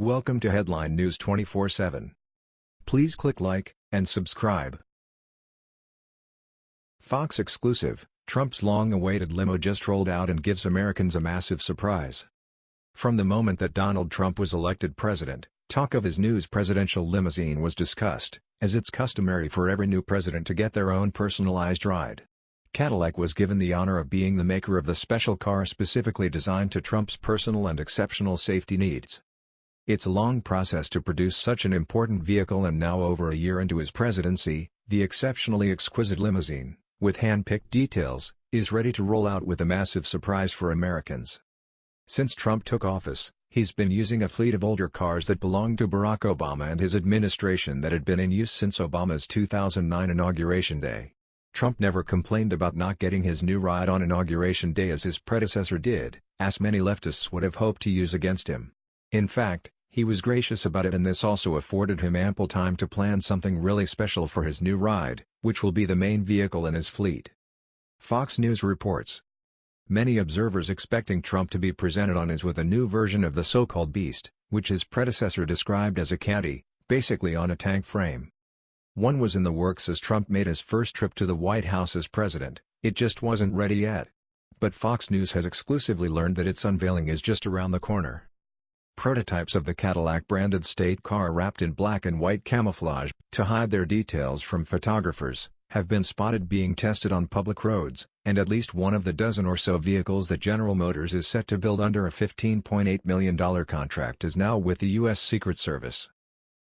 Welcome to Headline News 24/7. Please click like and subscribe. Fox exclusive, Trump's long-awaited limo just rolled out and gives Americans a massive surprise. From the moment that Donald Trump was elected president, talk of his news presidential limousine was discussed, as it's customary for every new president to get their own personalized ride. Cadillac was given the honor of being the maker of the special car specifically designed to Trump's personal and exceptional safety needs. It's a long process to produce such an important vehicle and now over a year into his presidency, the exceptionally exquisite limousine, with hand-picked details, is ready to roll out with a massive surprise for Americans. Since Trump took office, he's been using a fleet of older cars that belonged to Barack Obama and his administration that had been in use since Obama's 2009 inauguration day. Trump never complained about not getting his new ride on inauguration day as his predecessor did, as many leftists would have hoped to use against him. In fact, he was gracious about it and this also afforded him ample time to plan something really special for his new ride, which will be the main vehicle in his fleet. Fox News reports, Many observers expecting Trump to be presented on is with a new version of the so-called beast, which his predecessor described as a caddy, basically on a tank frame. One was in the works as Trump made his first trip to the White House as president, it just wasn't ready yet. But Fox News has exclusively learned that its unveiling is just around the corner. Prototypes of the Cadillac-branded state car wrapped in black and white camouflage, to hide their details from photographers, have been spotted being tested on public roads, and at least one of the dozen or so vehicles that General Motors is set to build under a $15.8 million contract is now with the U.S. Secret Service.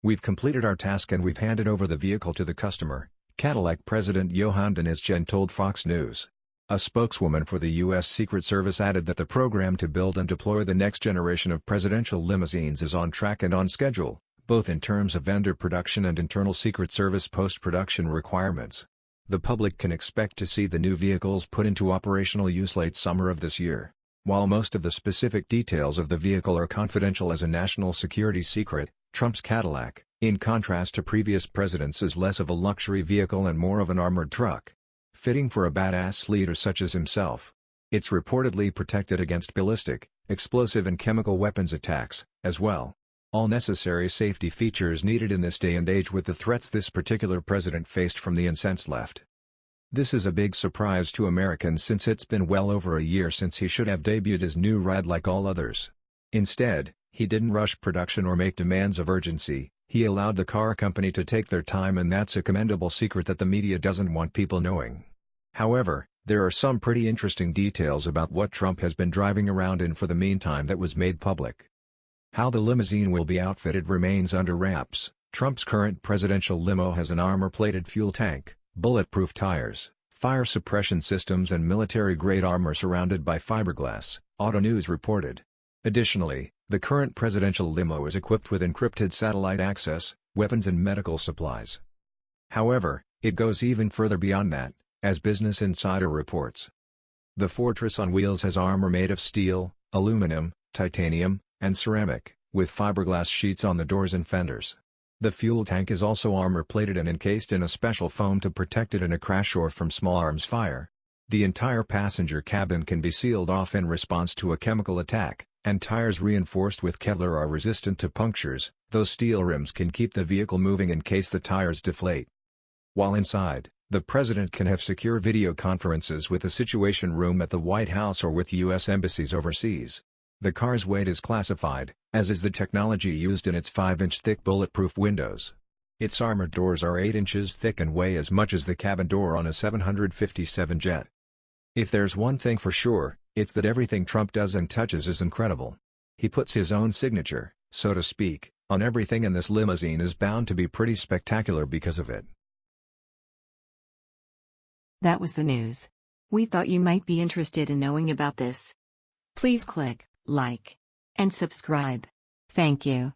We've completed our task and we've handed over the vehicle to the customer, Cadillac President Johann Chen told Fox News. A spokeswoman for the U.S. Secret Service added that the program to build and deploy the next generation of presidential limousines is on track and on schedule, both in terms of vendor production and internal Secret Service post-production requirements. The public can expect to see the new vehicles put into operational use late summer of this year. While most of the specific details of the vehicle are confidential as a national security secret, Trump's Cadillac, in contrast to previous presidents is less of a luxury vehicle and more of an armored truck. Fitting for a badass leader such as himself. It's reportedly protected against ballistic, explosive and chemical weapons attacks, as well. All necessary safety features needed in this day and age with the threats this particular president faced from the incensed left. This is a big surprise to Americans since it's been well over a year since he should have debuted his new ride like all others. Instead, he didn't rush production or make demands of urgency, he allowed the car company to take their time and that's a commendable secret that the media doesn't want people knowing. However, there are some pretty interesting details about what Trump has been driving around in for the meantime that was made public. How the limousine will be outfitted remains under wraps. Trump's current presidential limo has an armor-plated fuel tank, bulletproof tires, fire suppression systems and military-grade armor surrounded by fiberglass, Auto News reported. Additionally, the current presidential limo is equipped with encrypted satellite access, weapons and medical supplies. However, it goes even further beyond that, as Business Insider reports. The Fortress on wheels has armor made of steel, aluminum, titanium, and ceramic, with fiberglass sheets on the doors and fenders. The fuel tank is also armor-plated and encased in a special foam to protect it in a crash or from small arms fire. The entire passenger cabin can be sealed off in response to a chemical attack, and tires reinforced with Kevlar are resistant to punctures, those steel rims can keep the vehicle moving in case the tires deflate. While inside, the president can have secure video conferences with the Situation Room at the White House or with U.S. embassies overseas. The car's weight is classified, as is the technology used in its 5-inch thick bulletproof windows. Its armored doors are 8 inches thick and weigh as much as the cabin door on a 757 jet. If there's one thing for sure, it's that everything Trump does and touches is incredible. He puts his own signature, so to speak, on everything and this limousine is bound to be pretty spectacular because of it. That was the news. We thought you might be interested in knowing about this. Please click like, and subscribe. Thank you.